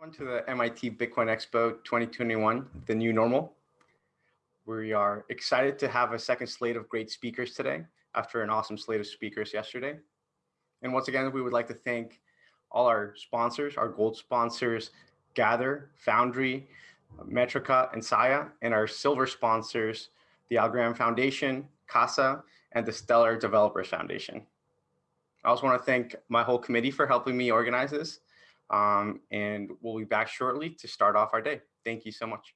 everyone to the MIT Bitcoin Expo 2021, the new normal. We are excited to have a second slate of great speakers today after an awesome slate of speakers yesterday. And once again, we would like to thank all our sponsors, our gold sponsors, Gather, Foundry, Metrica, and Saya, and our silver sponsors, the Algorand Foundation, CASA, and the Stellar Developers Foundation. I also want to thank my whole committee for helping me organize this. Um, and we'll be back shortly to start off our day. Thank you so much.